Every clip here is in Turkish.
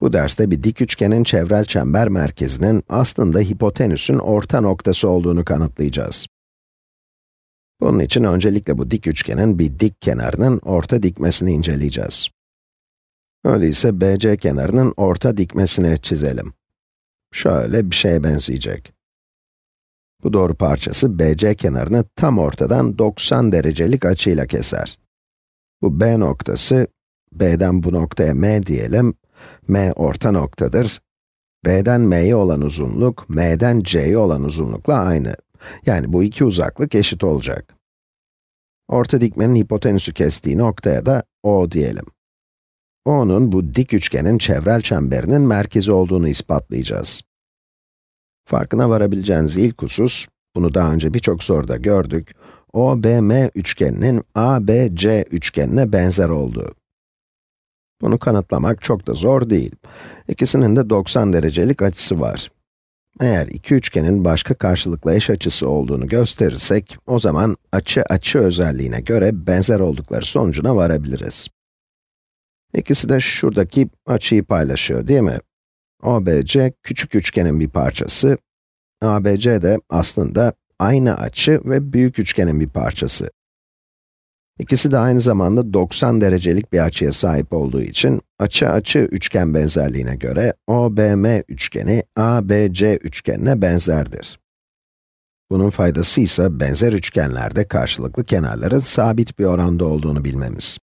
Bu derste bir dik üçgenin çevrel çember merkezinin aslında hipotenüsün orta noktası olduğunu kanıtlayacağız. Bunun için öncelikle bu dik üçgenin bir dik kenarının orta dikmesini inceleyeceğiz. Öyleyse BC kenarının orta dikmesini çizelim. Şöyle bir şeye benzeyecek. Bu doğru parçası BC kenarını tam ortadan 90 derecelik açıyla keser. Bu B noktası, B'den bu noktaya M diyelim, M orta noktadır. B'den M'ye olan uzunluk, M'den C'ye olan uzunlukla aynı. Yani bu iki uzaklık eşit olacak. Orta dikmenin hipotenüsü kestiği noktaya da O diyelim. O'nun bu dik üçgenin çevrel çemberinin merkezi olduğunu ispatlayacağız. Farkına varabileceğiniz ilk husus, bunu daha önce birçok soruda gördük, OBM üçgeninin ABC üçgenine benzer olduğu. Bunu kanıtlamak çok da zor değil. İkisinin de 90 derecelik açısı var. Eğer iki üçgenin başka karşılıklı eş açısı olduğunu gösterirsek, o zaman açı açı özelliğine göre benzer oldukları sonucuna varabiliriz. İkisi de şuradaki açıyı paylaşıyor değil mi? OBC küçük üçgenin bir parçası, ABC de aslında aynı açı ve büyük üçgenin bir parçası. İkisi de aynı zamanda 90 derecelik bir açıya sahip olduğu için, açı açı üçgen benzerliğine göre OBM üçgeni ABC üçgenine benzerdir. Bunun faydası ise benzer üçgenlerde karşılıklı kenarların sabit bir oranda olduğunu bilmemiz.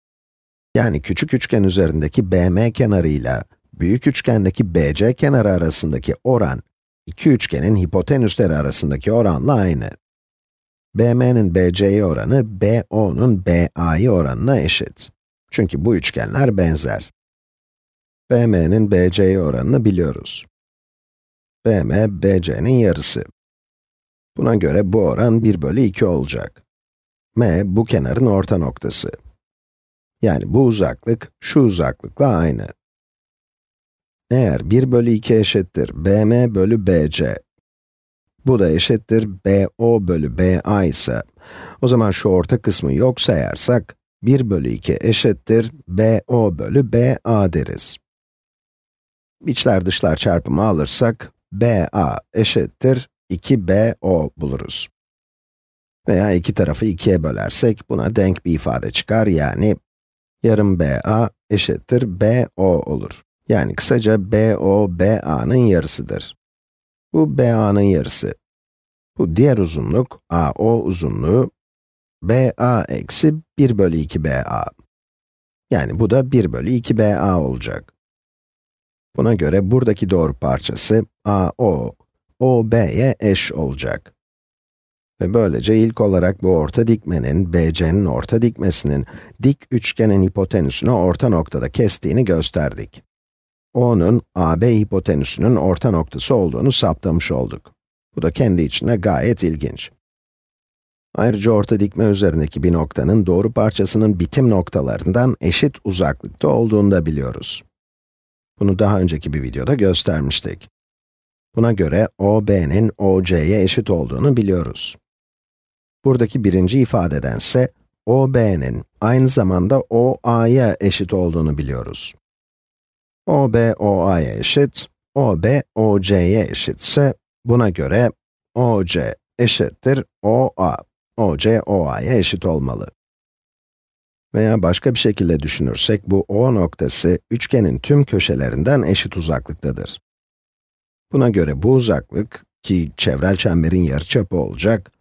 Yani küçük üçgen üzerindeki BM kenarıyla büyük üçgendeki BC kenarı arasındaki oran, iki üçgenin hipotenüsleri arasındaki oranla aynı. BM'nin BC'ye oranı, BO'nun BA'ya oranına eşit. Çünkü bu üçgenler benzer. BM'nin BC'ye oranını biliyoruz. BM, BC'nin yarısı. Buna göre bu oran 1 bölü 2 olacak. M, bu kenarın orta noktası. Yani bu uzaklık, şu uzaklıkla aynı. Eğer 1 bölü 2 eşittir BM bölü BC, bu da eşittir BO bölü BA ise, o zaman şu orta kısmı yok sayarsak, 1 bölü 2 eşittir BO bölü BA deriz. İçler dışlar çarpımı alırsak, BA eşittir 2BO buluruz. Veya iki tarafı 2'ye bölersek, buna denk bir ifade çıkar, yani yarım BA eşittir BO olur. Yani kısaca BO, BA'nın yarısıdır. Bu BA'nın yarısı. Bu diğer uzunluk, AO uzunluğu, BA eksi 1 bölü 2 BA. Yani bu da 1 bölü 2 BA olacak. Buna göre buradaki doğru parçası AO, OB'ye eş olacak. Ve böylece ilk olarak bu orta dikmenin, BC'nin orta dikmesinin, dik üçgenin hipotenüsünü orta noktada kestiğini gösterdik. O'nun AB hipotenüsünün orta noktası olduğunu saptamış olduk. Bu da kendi içine gayet ilginç. Ayrıca orta dikme üzerindeki bir noktanın doğru parçasının bitim noktalarından eşit uzaklıkta olduğunu da biliyoruz. Bunu daha önceki bir videoda göstermiştik. Buna göre OB'nin OC'ye eşit olduğunu biliyoruz. Buradaki birinci ifadedense OB'nin aynı zamanda OA'ya eşit olduğunu biliyoruz. OB, OA'ya eşit, OB, OC'ye eşitse, buna göre OC eşittir OA. OC, OA'ya eşit olmalı. Veya başka bir şekilde düşünürsek, bu O noktası, üçgenin tüm köşelerinden eşit uzaklıktadır. Buna göre bu uzaklık, ki çevrel çemberin yarıçapı olacak,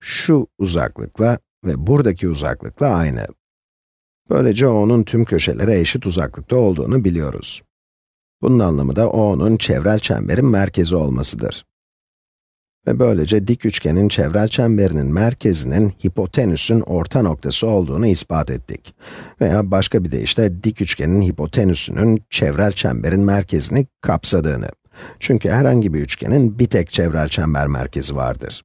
şu uzaklıkla ve buradaki uzaklıkla aynı. Böylece O'nun tüm köşelere eşit uzaklıkta olduğunu biliyoruz. Bunun anlamı da O'nun çevrel çemberin merkezi olmasıdır. Ve böylece dik üçgenin çevrel çemberinin merkezinin hipotenüsün orta noktası olduğunu ispat ettik. Veya başka bir deyişle dik üçgenin hipotenüsünün çevrel çemberin merkezini kapsadığını. Çünkü herhangi bir üçgenin bir tek çevrel çember merkezi vardır.